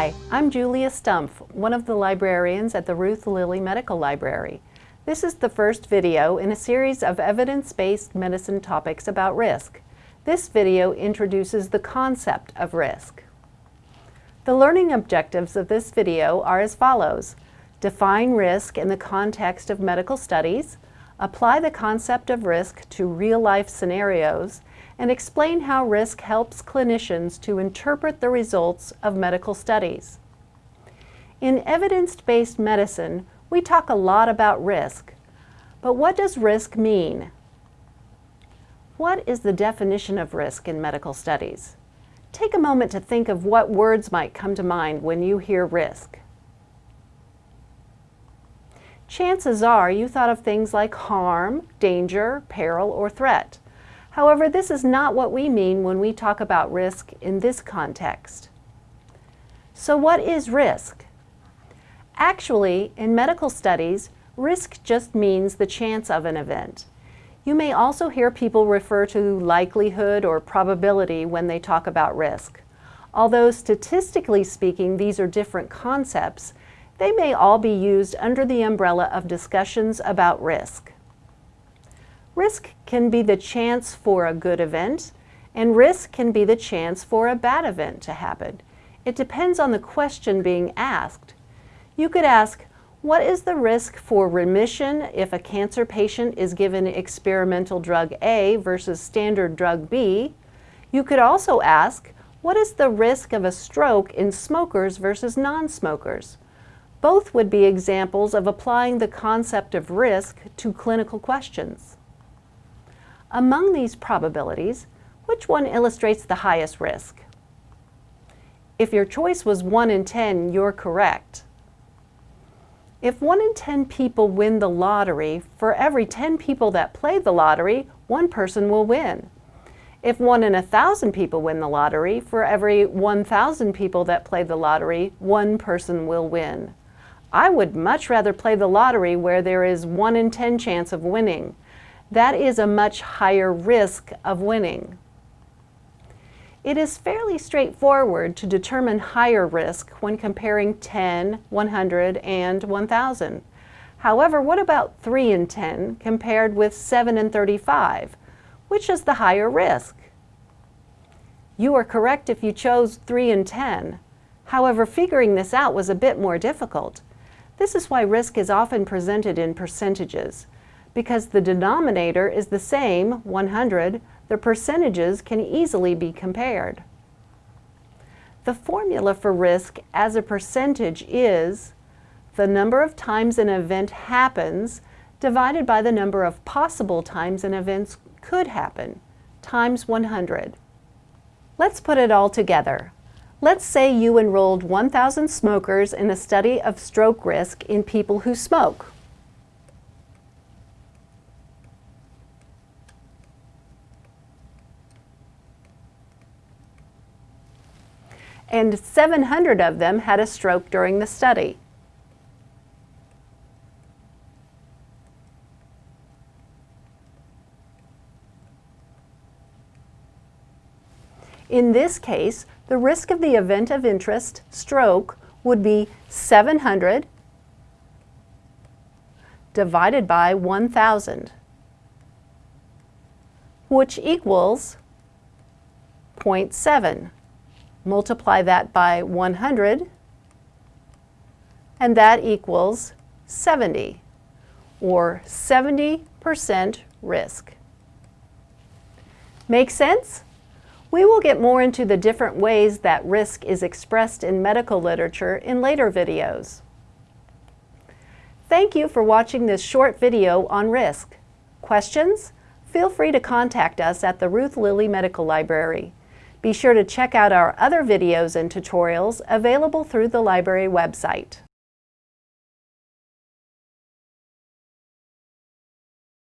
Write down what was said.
Hi, I'm Julia Stumpf, one of the librarians at the Ruth Lilly Medical Library. This is the first video in a series of evidence-based medicine topics about risk. This video introduces the concept of risk. The learning objectives of this video are as follows. Define risk in the context of medical studies, apply the concept of risk to real-life scenarios, and explain how risk helps clinicians to interpret the results of medical studies. In evidence-based medicine, we talk a lot about risk. But what does risk mean? What is the definition of risk in medical studies? Take a moment to think of what words might come to mind when you hear risk. Chances are you thought of things like harm, danger, peril, or threat. However, this is not what we mean when we talk about risk in this context. So what is risk? Actually, in medical studies, risk just means the chance of an event. You may also hear people refer to likelihood or probability when they talk about risk. Although statistically speaking these are different concepts, they may all be used under the umbrella of discussions about risk. Risk can be the chance for a good event, and risk can be the chance for a bad event to happen. It depends on the question being asked. You could ask, what is the risk for remission if a cancer patient is given experimental drug A versus standard drug B? You could also ask, what is the risk of a stroke in smokers versus non-smokers? Both would be examples of applying the concept of risk to clinical questions. Among these probabilities, which one illustrates the highest risk? If your choice was 1 in 10, you're correct. If 1 in 10 people win the lottery, for every 10 people that play the lottery, one person will win. If 1 in a 1,000 people win the lottery, for every 1,000 people that play the lottery, one person will win. I would much rather play the lottery where there is 1 in 10 chance of winning that is a much higher risk of winning. It is fairly straightforward to determine higher risk when comparing 10, 100, and 1,000. However, what about 3 in 10 compared with 7 and 35? Which is the higher risk? You are correct if you chose 3 and 10. However, figuring this out was a bit more difficult. This is why risk is often presented in percentages. Because the denominator is the same, 100, the percentages can easily be compared. The formula for risk as a percentage is the number of times an event happens divided by the number of possible times an event could happen, times 100. Let's put it all together. Let's say you enrolled 1,000 smokers in a study of stroke risk in people who smoke. And 700 of them had a stroke during the study. In this case, the risk of the event of interest, stroke, would be 700 divided by 1,000, which equals 0.7 multiply that by 100, and that equals 70, or 70% risk. Make sense? We will get more into the different ways that risk is expressed in medical literature in later videos. Thank you for watching this short video on risk. Questions? Feel free to contact us at the Ruth Lilly Medical Library. Be sure to check out our other videos and tutorials available through the library website.